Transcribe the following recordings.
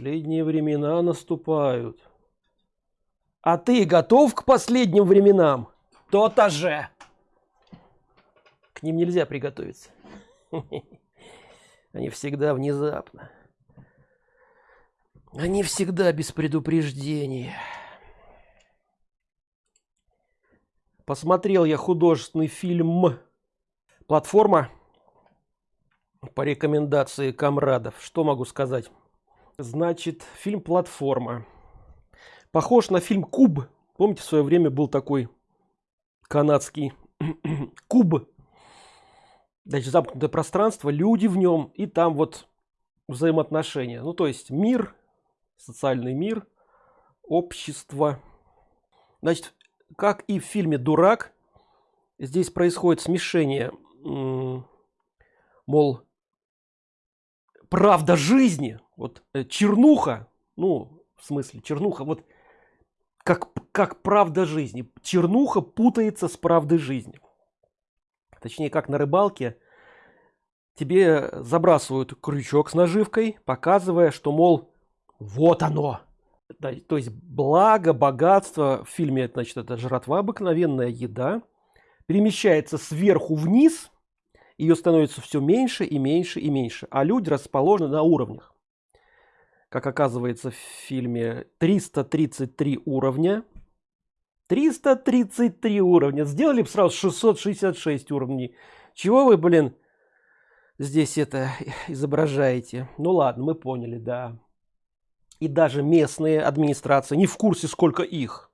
Последние времена наступают. А ты готов к последним временам? То-то же. К ним нельзя приготовиться. Они всегда внезапно. Они всегда без предупреждения. Посмотрел я художественный фильм «Платформа» по рекомендации комрадов. Что могу сказать? Значит, фильм «Платформа». Похож на фильм «Куб». Помните, в свое время был такой канадский «Куб». Значит, замкнутое пространство, люди в нем, и там вот взаимоотношения. Ну, то есть мир, социальный мир, общество. Значит, как и в фильме «Дурак», здесь происходит смешение, мол, правда жизни, вот э, чернуха, ну, в смысле, чернуха, вот как, как правда жизни. Чернуха путается с правдой жизни. Точнее, как на рыбалке тебе забрасывают крючок с наживкой, показывая, что, мол, вот оно. Да, то есть благо, богатство в фильме, значит, это жратва, обыкновенная еда, перемещается сверху вниз, ее становится все меньше и меньше и меньше, а люди расположены на уровнях. Как оказывается в фильме 333 уровня. 333 уровня. Сделали бы сразу 666 уровней. Чего вы, блин, здесь это изображаете? Ну ладно, мы поняли, да и даже местные администрации не в курсе сколько их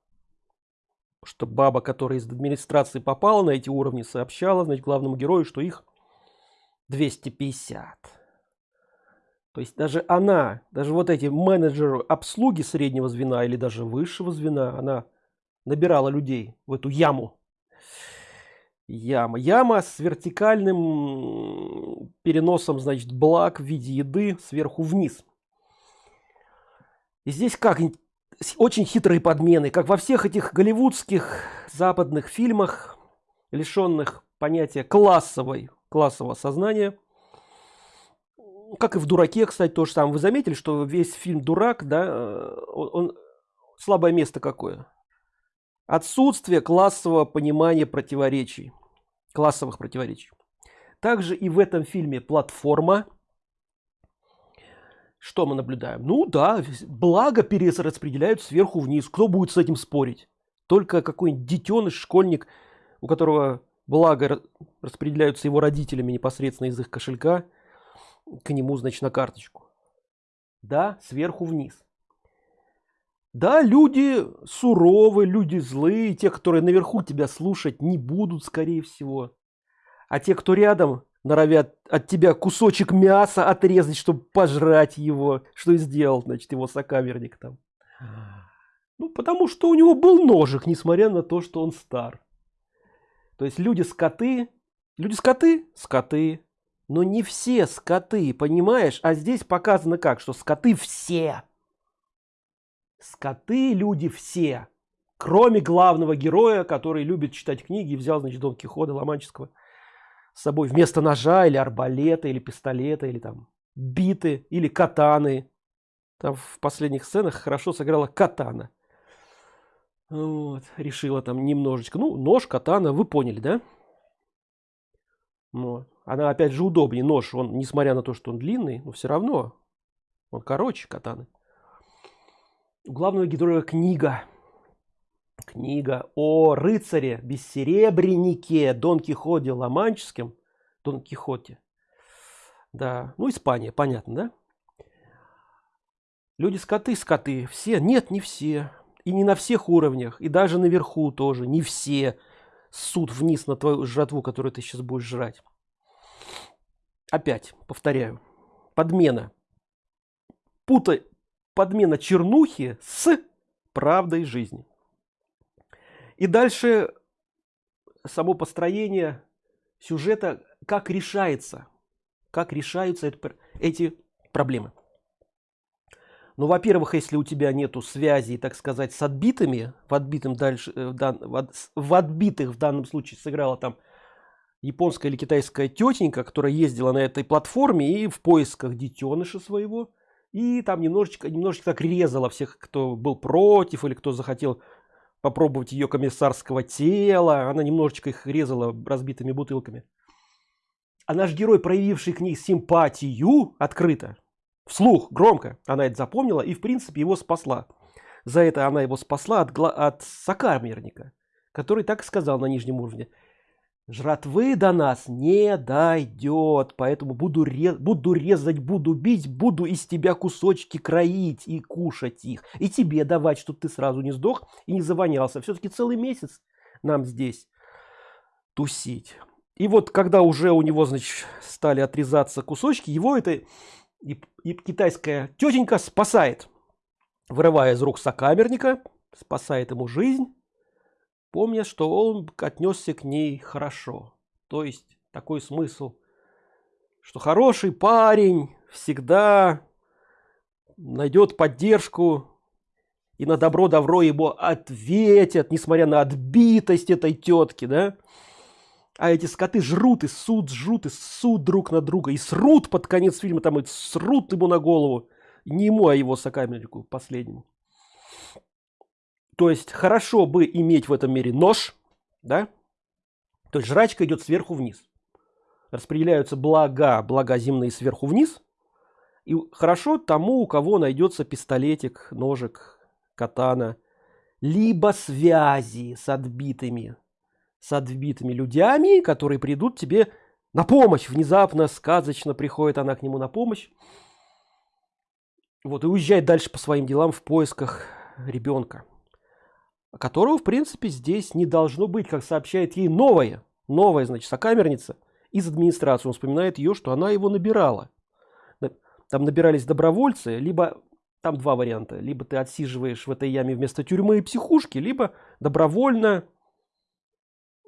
что баба которая из администрации попала на эти уровни сообщала значит главному герою что их 250 то есть даже она даже вот эти менеджеры обслуги среднего звена или даже высшего звена она набирала людей в эту яму. Яма. Яма с вертикальным переносом значит благ в виде еды сверху вниз. И здесь как очень хитрые подмены, как во всех этих голливудских западных фильмах, лишенных понятия классовой, классового сознания. Как и в «Дураке», кстати, то же самое. Вы заметили, что весь фильм «Дурак», да, э, он, он слабое место какое? Отсутствие классового понимания противоречий, классовых противоречий. Также и в этом фильме «Платформа», что мы наблюдаем? Ну да, благо перераспределяют сверху вниз. Кто будет с этим спорить? Только какой-нибудь детеныш, школьник, у которого благо распределяются его родителями непосредственно из их кошелька, к нему, значит, на карточку. Да, сверху вниз. Да, люди суровые, люди злые, те, которые наверху тебя слушать не будут, скорее всего. А те, кто рядом, норовят от тебя кусочек мяса отрезать, чтобы пожрать его. Что и сделал, значит, его сокамерник там. Ну, потому что у него был ножик, несмотря на то, что он стар. То есть люди скоты, люди скоты, скоты, но не все скоты, понимаешь? А здесь показано как, что скоты все. Скоты люди все. Кроме главного героя, который любит читать книги и взял, значит, Дон Кихота Ломанческого с собой вместо ножа или арбалета или пистолета или там биты или катаны там в последних сценах хорошо сыграла катана вот, решила там немножечко ну нож катана вы поняли да вот. Она опять же удобнее нож он несмотря на то что он длинный но все равно он короче катаны у главного героя книга книга о рыцаре бессеребреннике Дон Кихоте Ломанческом, Дон Кихоте. Да, ну Испания, понятно, да? Люди скоты, скоты, все, нет, не все. И не на всех уровнях, и даже наверху тоже, не все суд вниз на твою жратву, которую ты сейчас будешь жрать. Опять, повторяю, подмена. Путай подмена чернухи с правдой жизни. И дальше само построение сюжета, как решается, как решаются эти проблемы. Ну, во-первых, если у тебя нету связи, так сказать, с отбитыми, в отбитым дальше, э, в, дан, в, в отбитых в данном случае сыграла там японская или китайская тетенька, которая ездила на этой платформе и в поисках детеныша своего и там немножечко немножечко так резала всех кто был против или кто захотел попробовать ее комиссарского тела. Она немножечко их резала разбитыми бутылками. А наш герой проявивший к ней симпатию открыто вслух громко она это запомнила и в принципе его спасла. За это она его спасла от, от сокамерника который так сказал на нижнем уровне жратвы до нас не дойдет поэтому буду рез буду резать буду бить буду из тебя кусочки кроить и кушать их. И тебе давать чтобы ты сразу не сдох и не завонялся. Все-таки целый месяц нам здесь тусить. И вот когда уже у него значит стали отрезаться кусочки его это и, и китайская тетенька спасает вырывая из рук сокамерника спасает ему жизнь помня что он отнесся к ней хорошо. То есть такой смысл что хороший парень всегда найдет поддержку и на добро добро его ответят несмотря на отбитость этой тетки да? А эти скоты жрут и суд жрут и суд друг на друга и срут под конец фильма там и срут ему на голову. Не ему а его сокамернику последнему то есть хорошо бы иметь в этом мире нож да? То есть жрачка идет сверху вниз. Распределяются блага блага земные сверху вниз. И хорошо тому у кого найдется пистолетик ножик катана либо связи с отбитыми с отбитыми людьми которые придут тебе на помощь. Внезапно сказочно приходит она к нему на помощь. Вот и уезжает дальше по своим делам в поисках ребенка которого в принципе здесь не должно быть как сообщает ей новая новая значит сокамерница из администрации. Он вспоминает ее что она его набирала. Там набирались добровольцы либо там два варианта. Либо ты отсиживаешь в этой яме вместо тюрьмы и психушки либо добровольно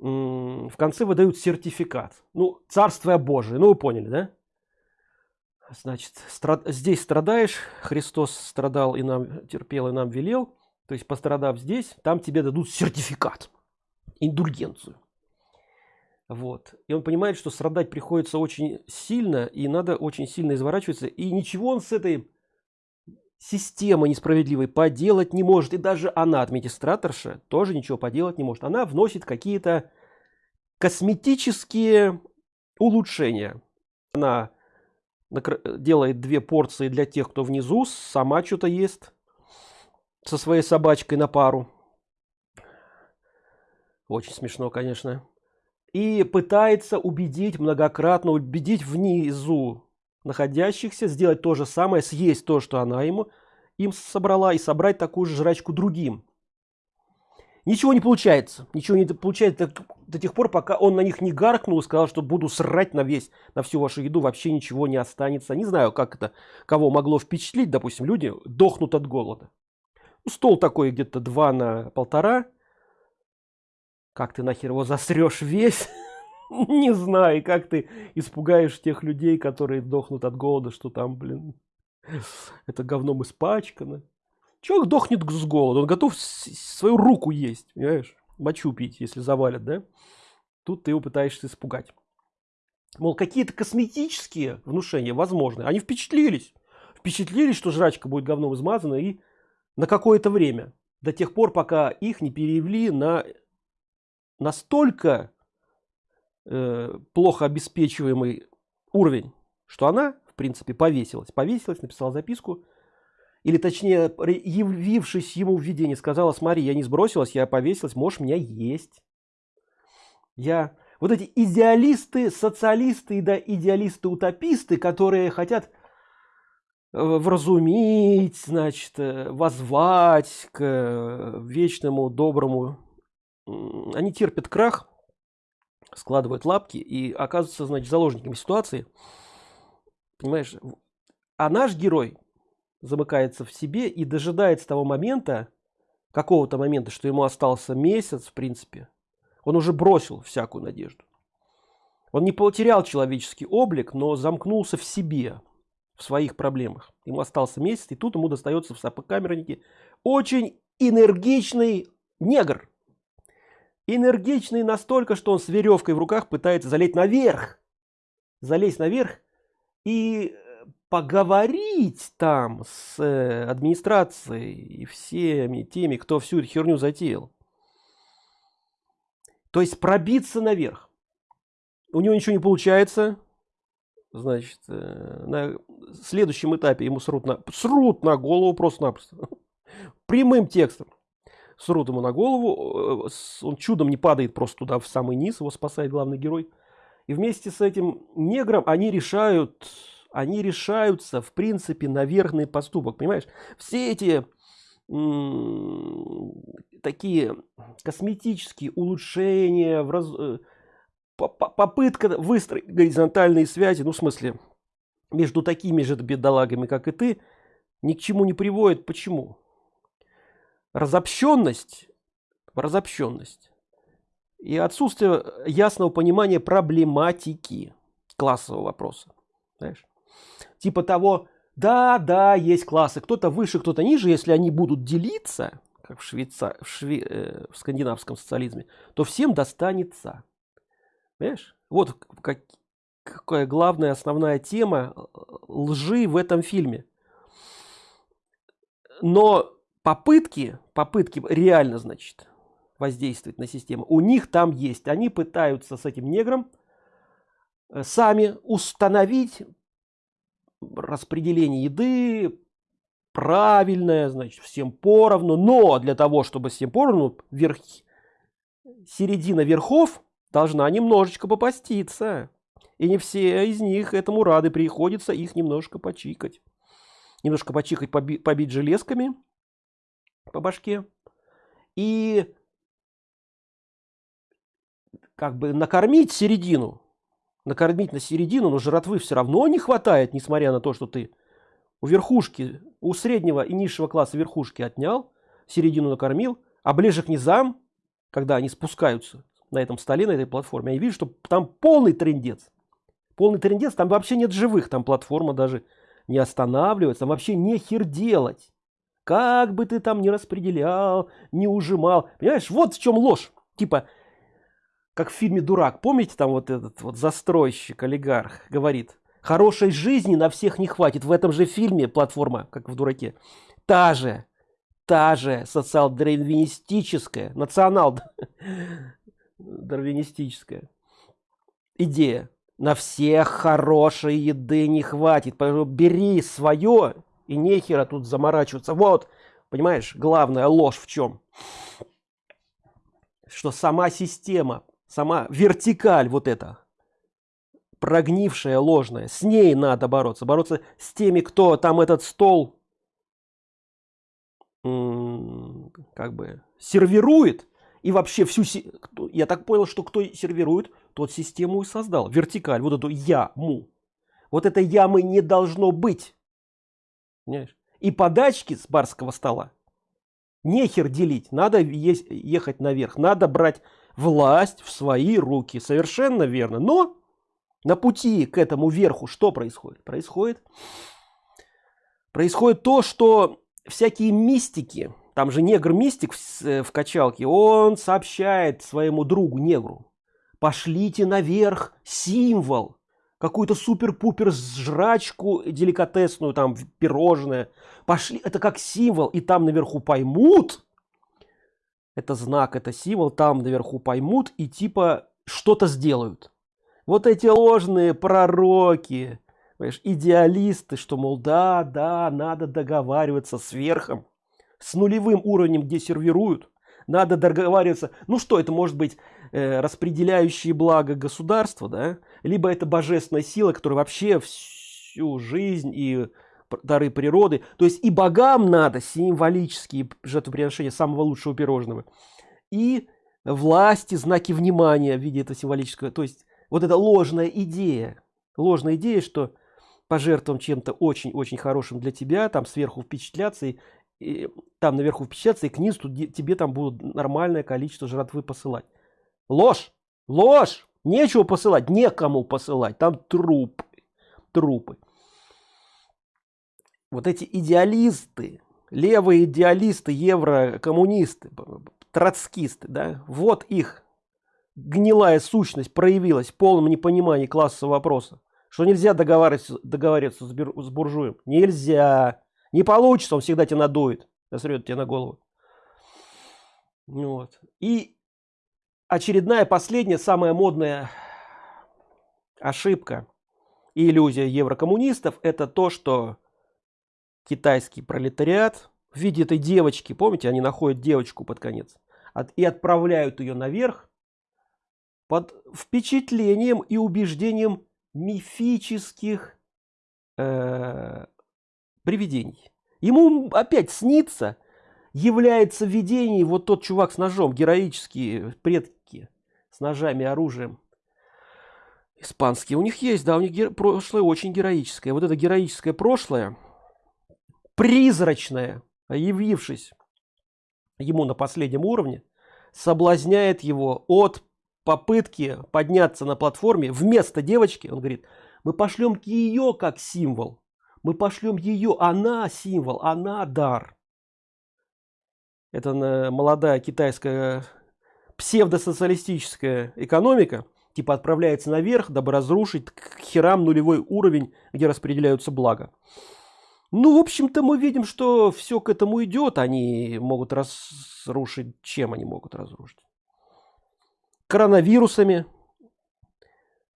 в конце выдают сертификат. Ну царствие божие. Ну вы поняли да? Значит страд... здесь страдаешь. Христос страдал и нам терпел и нам велел то есть пострадав здесь там тебе дадут сертификат. Индульгенцию. Вот. И он понимает что страдать приходится очень сильно и надо очень сильно изворачиваться. И ничего он с этой система несправедливой поделать не может. И даже она администраторша тоже ничего поделать не может. Она вносит какие-то косметические улучшения. Она делает две порции для тех кто внизу сама что-то ест со своей собачкой на пару. Очень смешно конечно. И пытается убедить многократно убедить внизу находящихся сделать то же самое съесть то что она ему им собрала и собрать такую же жрачку другим. Ничего не получается. Ничего не получается до тех пор пока он на них не гаркнул и сказал что буду срать на весь на всю вашу еду вообще ничего не останется не знаю как это кого могло впечатлить. Допустим люди дохнут от голода стол такой где-то два на полтора. Как ты нахер его засрешь весь? Не знаю как ты испугаешь тех людей которые дохнут от голода что там блин это говном испачкано. Человек дохнет с голода? Он готов свою руку есть понимаешь? Мочу пить если завалят да? Тут ты его пытаешься испугать. Мол какие-то косметические внушения возможны они впечатлились. Впечатлились что жрачка будет говном измазана и на какое-то время до тех пор пока их не перевели на настолько э, плохо обеспечиваемый уровень что она в принципе повесилась. Повесилась написала записку. Или точнее явившись ему в видении сказала смотри я не сбросилась я повесилась можешь меня есть я вот эти идеалисты социалисты да идеалисты утописты которые хотят вразумить значит э, возвать к э, вечному доброму они терпят крах складывают лапки и оказываются значит заложниками ситуации. Понимаешь а наш герой замыкается в себе и дожидается того момента какого-то момента что ему остался месяц в принципе. Он уже бросил всякую надежду. Он не потерял человеческий облик но замкнулся в себе в своих проблемах ему остался месяц и тут ему достается в сапокамернике очень энергичный негр энергичный настолько что он с веревкой в руках пытается залезть наверх залезть наверх и поговорить там с э, администрацией и всеми теми, кто всю эту херню затеял. То есть пробиться наверх. У него ничего не получается. Значит, э, на следующем этапе ему срут на, срут на голову просто-напросто. Прямым текстом. Срут ему на голову. Э, он чудом не падает просто туда в самый низ. Его спасает главный герой. И вместе с этим негром они решают они решаются в принципе на верхний поступок понимаешь все эти такие косметические улучшения в раз, э, попытка выстроить горизонтальные связи ну в смысле между такими же бедолагами как и ты ни к чему не приводит. Почему? Разобщенность разобщенность и отсутствие ясного понимания проблематики классового вопроса знаешь? типа того да да есть классы кто-то выше кто-то ниже если они будут делиться как в швейца в, шве, э, в скандинавском социализме то всем достанется Понимаешь? вот как, какая главная основная тема э, лжи в этом фильме. Но попытки попытки реально значит воздействовать на систему у них там есть. Они пытаются с этим негром э, сами установить распределение еды правильное, значит, всем поровну, но для того, чтобы всем поровну, верх, середина верхов должна немножечко попаститься. И не все из них этому рады, приходится их немножко почикать. Немножко почикать, поби побить железками по башке. И как бы накормить середину накормить на середину, но жратвы все равно не хватает, несмотря на то, что ты у верхушки, у среднего и низшего класса верхушки отнял, середину накормил, а ближе к низам, когда они спускаются на этом столе, на этой платформе, я вижу, что там полный трендец. Полный трендец, там вообще нет живых, там платформа даже не останавливается, там вообще нехер делать. Как бы ты там не распределял, не ужимал. Понимаешь, вот в чем ложь. Типа, как в фильме «Дурак». Помните, там вот этот вот застройщик, олигарх, говорит, хорошей жизни на всех не хватит. В этом же фильме платформа, как в «Дураке». Та же, та же социал-дарвинистическая, национал дарвинистическая идея. На всех хорошей еды не хватит. Поэтому бери свое и нехера тут заморачиваться. Вот, понимаешь, главная ложь в чем? Что сама система сама вертикаль вот эта прогнившая ложная с ней надо бороться бороться с теми кто там этот стол как бы сервирует и вообще всю я так понял что кто сервирует тот систему и создал вертикаль вот эту яму вот этой ямы не должно быть Понимаешь? и подачки с барского стола нехер делить надо есть ехать наверх надо брать власть в свои руки. Совершенно верно. Но на пути к этому верху что происходит? Происходит, происходит то, что всякие мистики, там же негр-мистик в, э, в качалке, он сообщает своему другу негру, пошлите наверх символ, какую-то супер-пупер жрачку деликатесную, там пирожное, пошли, это как символ, и там наверху поймут, это знак, это символ, там наверху поймут и типа что-то сделают. Вот эти ложные пророки, идеалисты, что, мол, да, да, надо договариваться с верхом, с нулевым уровнем, где сервируют, надо договариваться. Ну что, это может быть э, распределяющие благо государства, да? Либо это божественная сила, которая вообще всю жизнь и дары природы. То есть и богам надо символические жертвоприношения самого лучшего пирожного. И власти, знаки внимания в виде этого символического. То есть вот эта ложная идея. Ложная идея, что пожертвовать чем-то очень-очень хорошим для тебя, там сверху впечатляться, и, и там наверху впечатляться, и к низу тебе там будут нормальное количество жратвы посылать. Ложь! Ложь! Нечего посылать, некому посылать, там труп, трупы вот эти идеалисты, левые идеалисты, еврокоммунисты, троцкисты, да, вот их гнилая сущность проявилась в полном непонимании классового вопроса. что нельзя договариваться договориться с, с буржуем нельзя не получится он всегда тебя надует. Насрет тебе на голову. Вот. И очередная последняя самая модная ошибка и иллюзия еврокоммунистов это то что китайский пролетариат в виде этой девочки помните они находят девочку под конец от, и отправляют ее наверх под впечатлением и убеждением мифических э, привидений. Ему опять снится, является видение вот тот чувак с ножом, героические предки с ножами, оружием. Испанские у них есть, да, у них прошлое очень героическое. Вот это героическое прошлое, призрачное, явившись ему на последнем уровне, соблазняет его от попытки подняться на платформе вместо девочки, он говорит, мы пошлем ее как символ. Мы пошлем ее, она символ, она дар. Это молодая китайская псевдосоциалистическая экономика, типа отправляется наверх, дабы разрушить к херам нулевой уровень, где распределяются блага. Ну, в общем-то, мы видим, что все к этому идет. Они могут разрушить. Чем они могут разрушить? коронавирусами,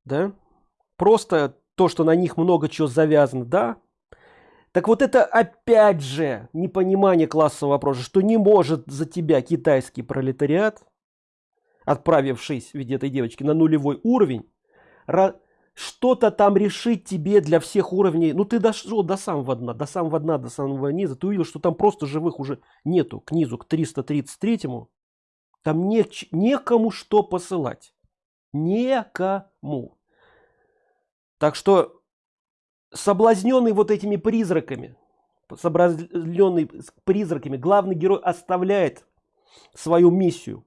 да, просто то, что на них много чего завязано, да. Так вот это опять же непонимание классового вопроса, что не может за тебя китайский пролетариат, отправившись в виде этой девочки на нулевой уровень, что-то там решить тебе для всех уровней. Ну ты дошел до самого дна, до самого дна, до самого низа, ты увидел, что там просто живых уже нету, к низу, к 333-му. Там не, некому что посылать. Некому. Так что соблазненный вот этими призраками, соблазненный призраками, главный герой оставляет свою миссию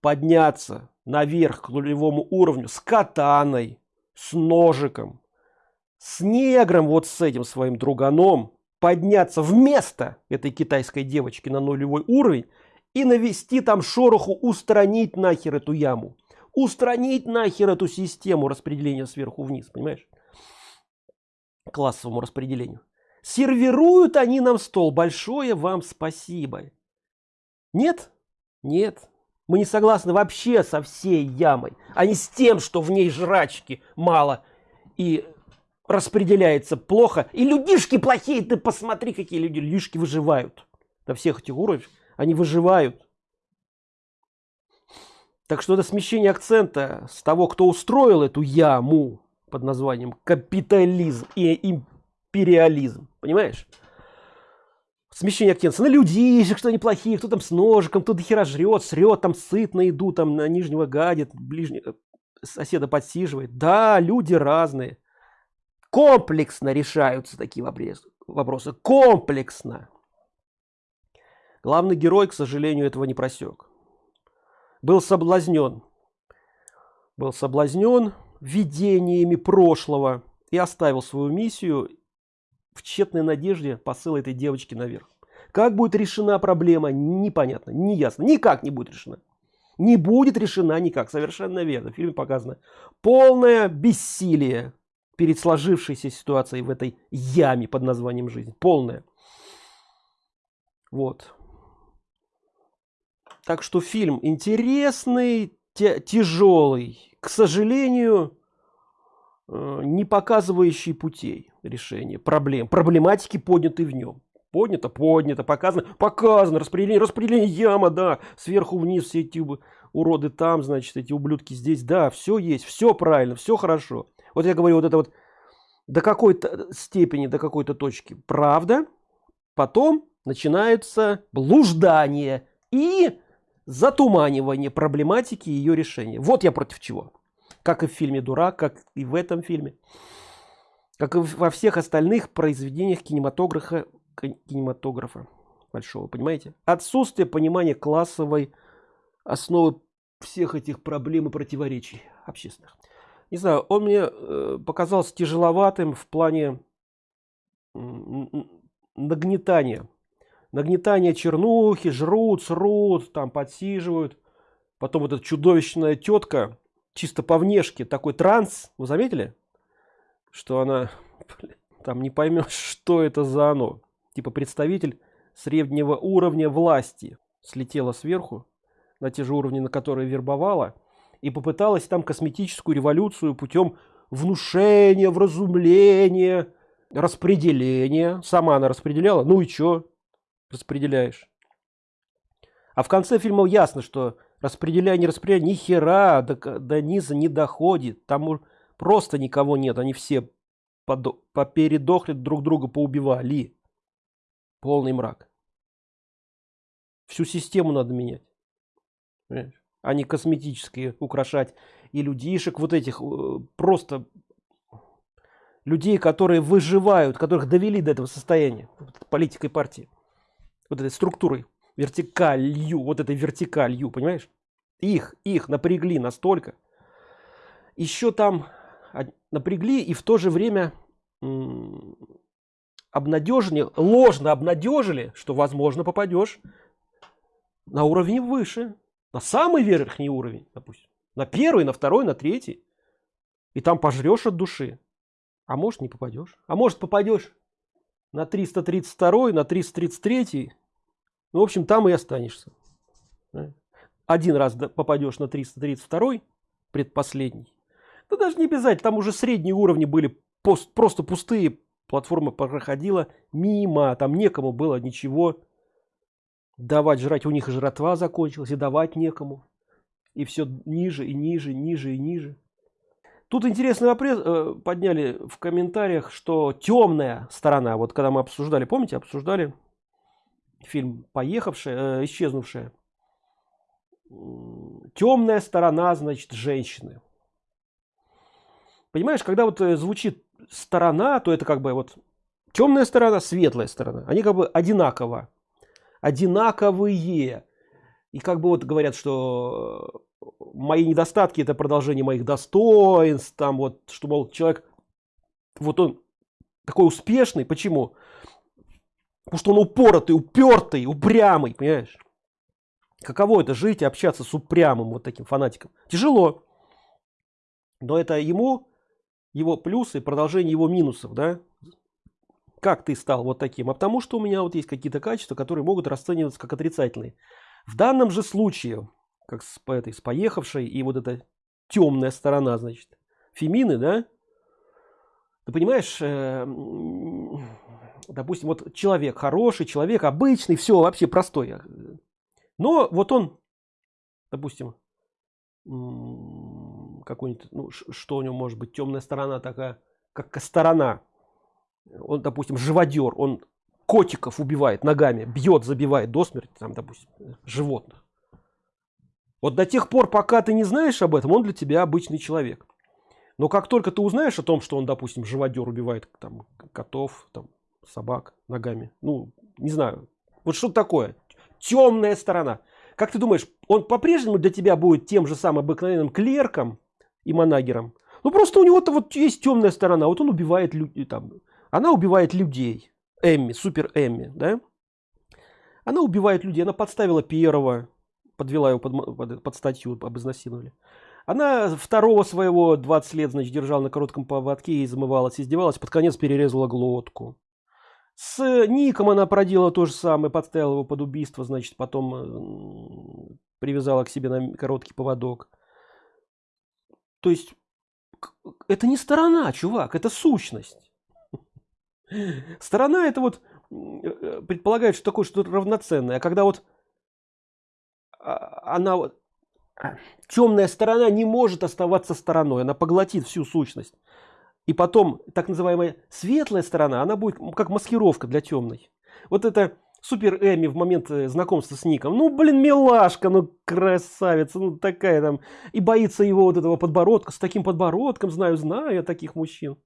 подняться наверх к нулевому уровню с катаной, с ножиком, с негром, вот с этим своим друганом, подняться вместо этой китайской девочки на нулевой уровень и навести там шороху, устранить нахер эту яму. Устранить нахер эту систему распределения сверху вниз, понимаешь? Классовому распределению. Сервируют они нам стол. Большое вам спасибо. Нет? Нет. Мы не согласны вообще со всей ямой, а не с тем, что в ней жрачки мало и распределяется плохо. И людишки плохие, ты посмотри, какие люди, людишки выживают до всех этих уровней они выживают. Так что это смещение акцента с того, кто устроил эту яму под названием капитализм и империализм. Понимаешь? Смещение акцента на людей, что они плохие, кто там с ножиком, кто до хера жрет, срет, там сыт на еду, там на нижнего гадит, ближнего соседа подсиживает. Да, люди разные. Комплексно решаются такие вопросы. Комплексно. Главный герой, к сожалению, этого не просек. Был соблазнен. Был соблазнен видениями прошлого и оставил свою миссию в тщетной надежде посыла этой девочки наверх. Как будет решена проблема, непонятно, не ясно. Никак не будет решена. Не будет решена никак, совершенно верно. В фильме показано полное бессилие перед сложившейся ситуацией в этой яме под названием жизнь. Полное. Вот. Так что фильм интересный, тяжелый, к сожалению, э, не показывающий путей решения проблем, проблематики подняты в нем. Поднято, поднято, показано, показано, распределение, распределение яма, да, сверху вниз все эти уроды там, значит, эти ублюдки здесь, да, все есть, все правильно, все хорошо. Вот я говорю, вот это вот до какой-то степени, до какой-то точки правда, потом начинается блуждание и затуманивание проблематики и ее решения. Вот я против чего. Как и в фильме «Дурак», как и в этом фильме. Как и во всех остальных произведениях кинематографа, кинематографа большого, понимаете? Отсутствие понимания классовой основы всех этих проблем и противоречий общественных. Не знаю, он мне э, показался тяжеловатым в плане нагнетания нагнетание чернухи, жрут, срут, там подсиживают. Потом вот эта чудовищная тетка, чисто по внешке, такой транс, вы заметили? что она там не поймешь что это за оно типа представитель среднего уровня власти слетела сверху на те же уровни на которые вербовала и попыталась там косметическую революцию путем внушения вразумления распределения сама она распределяла ну и что распределяешь. А в конце фильма ясно что распределяя не распределяя ни хера до, до низа не доходит. Там просто никого нет. Они все попередохли друг друга поубивали. Полный мрак. Всю систему надо менять. А не косметические украшать и людишек вот этих э, просто людей которые выживают которых довели до этого состояния. Политикой партии вот этой структурой вертикалью вот этой вертикалью понимаешь? Их их напрягли настолько. Еще там напрягли и в то же время обнадежили ложно обнадежили что возможно попадешь на уровень выше на самый верхний уровень допустим на первый на второй на третий и там пожрешь от души. А может не попадешь а может попадешь на 332 на 333 ну, в общем там и останешься. Один раз попадешь на 332 предпоследний. Да даже не обязательно там уже средние уровни были пост, просто пустые платформа проходила мимо там некому было ничего давать жрать. У них и жратва закончилась и давать некому. И все ниже и ниже ниже и ниже. Тут интересный вопрос э, подняли в комментариях что темная сторона вот когда мы обсуждали помните обсуждали фильм поехавшая э, исчезнувшая. Темная сторона значит женщины понимаешь когда вот э, звучит сторона то это как бы вот темная сторона светлая сторона они как бы одинаково одинаковые. И как бы вот говорят что мои недостатки это продолжение моих достоинств там вот что мол человек вот он такой успешный. Почему потому что он упоротый упертый упрямый понимаешь? Каково это жить и общаться с упрямым вот таким фанатиком? Тяжело. Но это ему его плюсы продолжение его минусов да? Как ты стал вот таким? А потому что у меня вот есть какие-то качества которые могут расцениваться как отрицательные. В данном же случае как с этой с поехавшей и вот эта темная сторона значит фемины да? Ты понимаешь э, допустим вот человек хороший человек обычный все вообще простой. Но вот он допустим какой-нибудь ну что у него может быть темная сторона такая как сторона. Он допустим живодер он котиков убивает ногами бьет забивает до смерти там допустим животных. Вот до тех пор пока ты не знаешь об этом он для тебя обычный человек. Но как только ты узнаешь о том что он допустим живодер убивает там котов там собак ногами. Ну не знаю. Вот что такое. Темная сторона. Как ты думаешь он по-прежнему для тебя будет тем же самым обыкновенным клерком и манагером? Ну просто у него-то вот есть темная сторона. Вот он убивает люди там она убивает людей. Эмми супер эмми да? Она убивает людей. Она подставила первого подвела его под, под, под статью об изнасиловали. Она второго своего 20 лет значит держала на коротком поводке и замывалась издевалась под конец перерезала глотку с ником она проделала то же самое подставила его под убийство значит потом привязала к себе на короткий поводок. То есть это не сторона чувак это сущность. Сторона это вот э, предполагает что такое что-то равноценное. А когда вот а, она вот темная сторона не может оставаться стороной она поглотит всю сущность и потом так называемая светлая сторона она будет как маскировка для темной. Вот это супер эми в момент э, знакомства с ником. Ну блин милашка ну красавица ну такая там. И боится его вот этого подбородка. С таким подбородком знаю знаю я таких мужчин.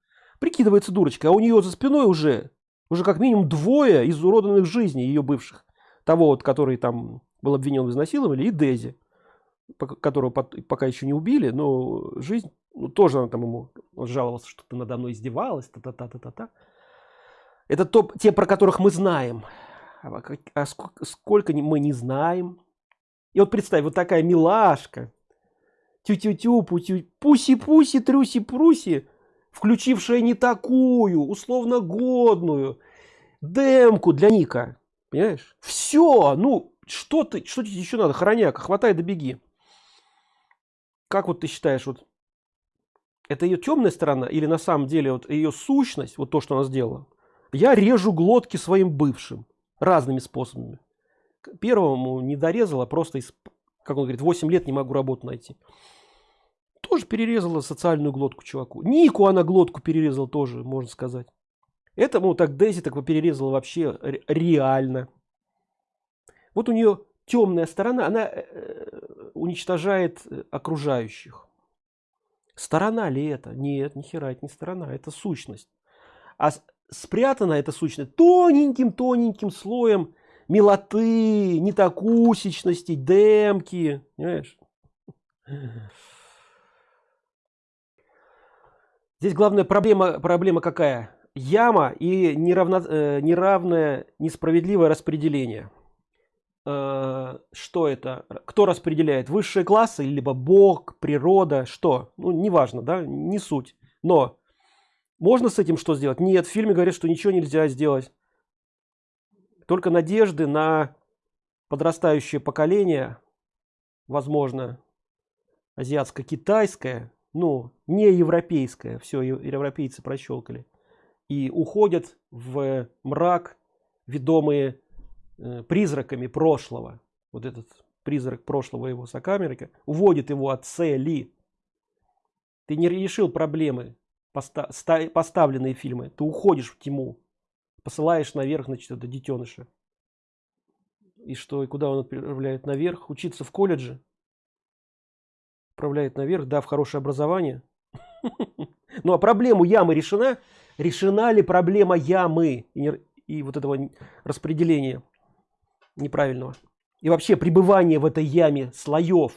Прикидывается дурочка а у нее за спиной уже уже как минимум двое изуродованных жизней ее бывших. Того вот который там был обвинен в изнасиловании и дези которого пока еще не убили но жизнь ну, тоже она там ему он жаловался что ты надо мной издевалась та та та та та, -та. это то те про которых мы знаем. А, а сколько, сколько мы не знаем. И вот представь вот такая милашка. Тю-тю-тю пуси-пуси трюси-пруси включившая не такую условно годную демку для ника. Понимаешь? Все ну что ты что тебе еще надо хороняка? Хватай да как вот ты считаешь вот это ее темная сторона или на самом деле вот ее сущность вот то что она сделала? Я режу глотки своим бывшим разными способами. Первому не дорезала просто из как он говорит 8 лет не могу работу найти. Тоже перерезала социальную глотку чуваку. Нику она глотку перерезал тоже можно сказать. Этому так дейзи так перерезала вообще реально. Вот у нее темная сторона она э, э, уничтожает э, окружающих. Сторона ли это? Нет ни хера это не сторона это сущность. А спрятана эта сущность тоненьким тоненьким слоем милоты нетокусичности демки понимаешь? здесь главная проблема проблема какая? Яма и неравно, неравное несправедливое распределение что это? Кто распределяет высшие классы либо бог природа что? Ну неважно да не суть. Но можно с этим что сделать? Нет в фильме говорят что ничего нельзя сделать. Только надежды на подрастающее поколение возможно азиатско-китайское ну не европейское. Все европейцы прощелкали и уходят в мрак ведомые э, призраками прошлого. Вот этот призрак прошлого его сокамерника уводит его от цели. Ты не решил проблемы поста поставленные фильмы. Ты уходишь в тьму посылаешь наверх значит это детеныша. И что и куда он отправляет? Наверх? Учиться в колледже? Отправляет наверх? Дав хорошее образование. Ну а проблему ямы решена? Решена ли проблема ямы? И вот этого распределения неправильного. И вообще пребывание в этой яме слоев.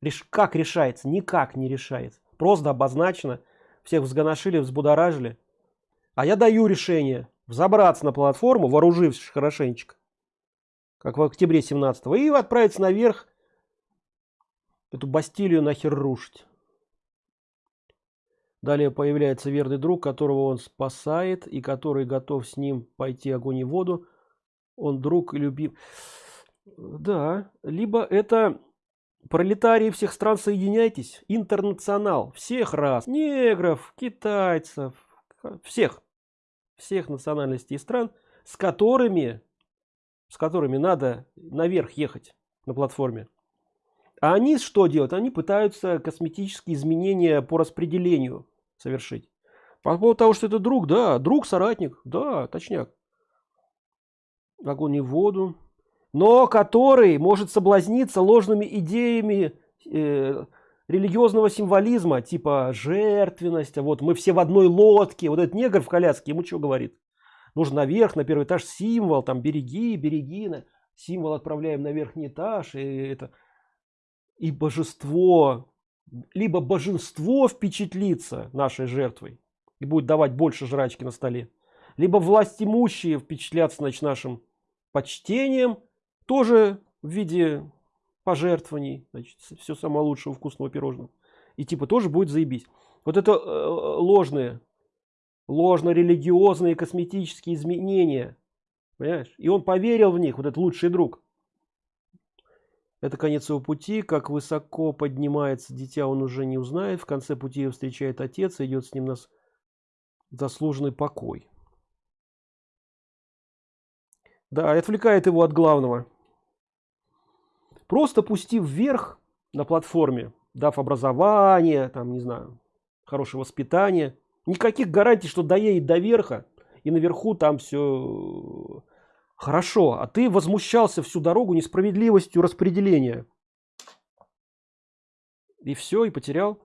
Реш, как решается? Никак не решается. Просто обозначено. Всех взгоношили взбудоражили. А я даю решение взобраться на платформу вооружившись хорошенечко как в октябре 17 и отправиться наверх эту бастилию нахер рушить. Далее появляется верный друг которого он спасает и который готов с ним пойти огонь и воду он друг и любим. Да либо это пролетарии всех стран соединяйтесь интернационал всех раз негров китайцев всех всех национальностей и стран с которыми с которыми надо наверх ехать на платформе. А они что делают? Они пытаются косметические изменения по распределению совершить. По поводу того что это друг да друг соратник да точняк огонь и воду но который может соблазниться ложными идеями э, религиозного символизма типа жертвенность а вот мы все в одной лодке вот этот негр в коляске ему что говорит? Нужно наверх на первый этаж символ там береги береги символ отправляем на верхний этаж и это и божество либо божество впечатлится нашей жертвой и будет давать больше жрачки на столе либо власть имущие впечатлятся значит нашим почтением тоже в виде пожертвований значит, все самое лучшего вкусного пирожного. И типа тоже будет заебись. Вот это э, ложные ложно-религиозные косметические изменения понимаешь? И он поверил в них вот этот лучший друг. Это конец его пути. Как высоко поднимается дитя он уже не узнает. В конце пути встречает отец идет с ним на заслуженный покой да отвлекает его от главного просто пустив вверх на платформе дав образование там не знаю хорошее воспитание никаких гарантий что доедет до верха и наверху там все Хорошо, а ты возмущался всю дорогу несправедливостью распределения. И все, и потерял.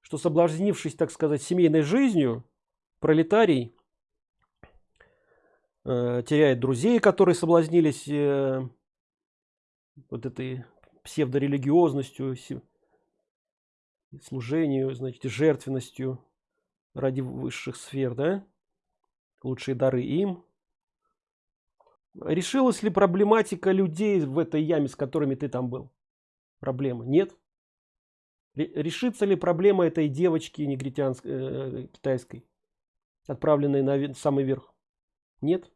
Что соблазнившись, так сказать, семейной жизнью, пролетарий э, теряет друзей, которые соблазнились э, вот этой псевдорелигиозностью, служению, значит, жертвенностью ради высших сфер, да? Лучшие дары им, решилась ли проблематика людей в этой яме с которыми ты там был? Проблема нет? Решится ли проблема этой девочки негритянской э, китайской отправленной на самый верх? Нет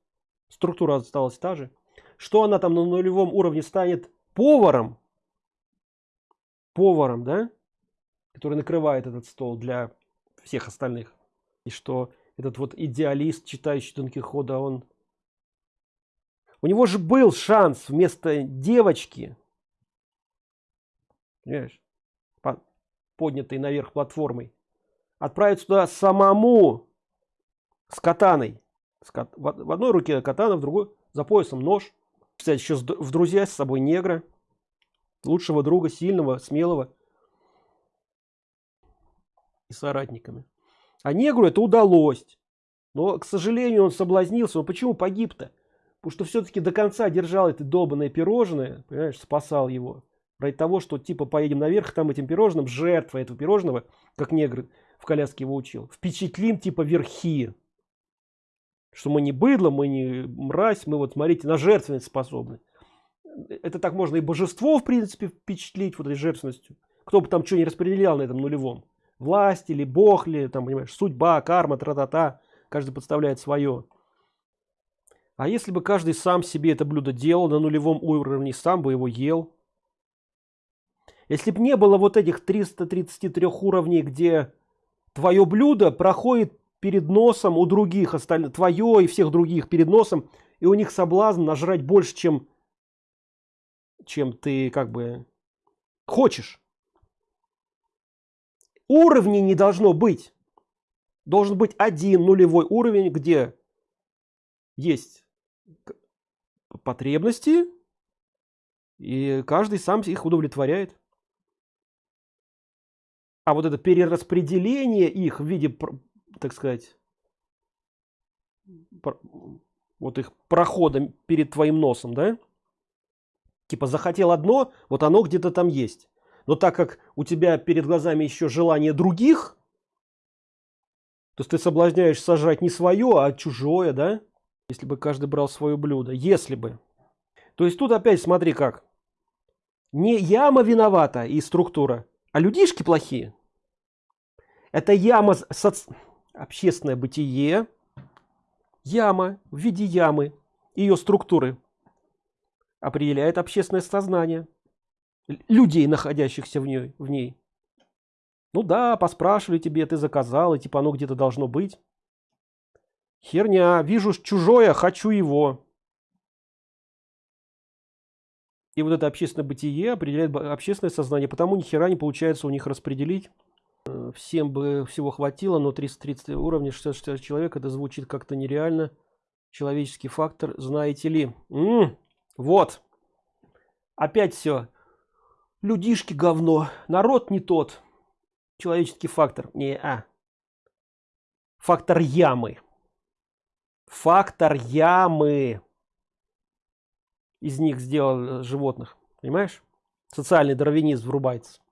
структура осталась та же. Что она там на нулевом уровне станет поваром? Поваром да? Который накрывает этот стол для всех остальных. И что этот вот идеалист читающий Дон Кихота он? У него же был шанс вместо девочки понимаешь, поднятой наверх платформой отправиться туда самому с катаной в одной руке катана в другой за поясом нож. Кстати еще в друзья с собой негра. Лучшего друга сильного смелого. И соратниками. А негру это удалось. Но к сожалению он соблазнился. Но почему погиб-то? Потому что все-таки до конца держал это долбанное пирожное понимаешь спасал его. Ради того что типа поедем наверх там этим пирожным жертва этого пирожного как негр в коляске его учил. Впечатлим типа верхи что мы не быдло мы не мразь мы вот смотрите на жертвенность способны. Это так можно и божество в принципе впечатлить вот этой жертвенностью. Кто бы там что не распределял на этом нулевом. Власть или бог ли там понимаешь судьба карма тра-та-та. Каждый подставляет свое. А если бы каждый сам себе это блюдо делал на нулевом уровне сам бы его ел? Если бы не было вот этих 333 уровней где твое блюдо проходит перед носом у других остальных твое и всех других перед носом и у них соблазн нажрать больше чем чем ты как бы хочешь. Уровней не должно быть. Должен быть один нулевой уровень где есть потребности и каждый сам их удовлетворяет. А вот это перераспределение их в виде так сказать вот их проходом перед твоим носом да? Типа захотел одно вот оно где-то там есть. Но так как у тебя перед глазами еще желание других то есть ты соблазняешь сажать не свое а чужое да? Если бы каждый брал свое блюдо. Если бы. То есть тут опять смотри как. Не яма виновата и структура а людишки плохие. Это яма соц... общественное бытие яма в виде ямы ее структуры определяет общественное сознание людей находящихся в ней в ней. Ну да поспрашивали тебе ты заказал и типа оно где-то должно быть. Херня вижу чужое хочу его. И вот это общественное бытие определяет общественное сознание потому ни хера не получается у них распределить всем бы всего хватило но 330 уровня 66 человек это звучит как-то нереально. Человеческий фактор знаете ли. М -м, вот. Опять все людишки говно. Народ не тот. Человеческий фактор. Не а. Фактор ямы. Фактор ямы. Из них сделал животных. Понимаешь? Социальный дарвинизм врубается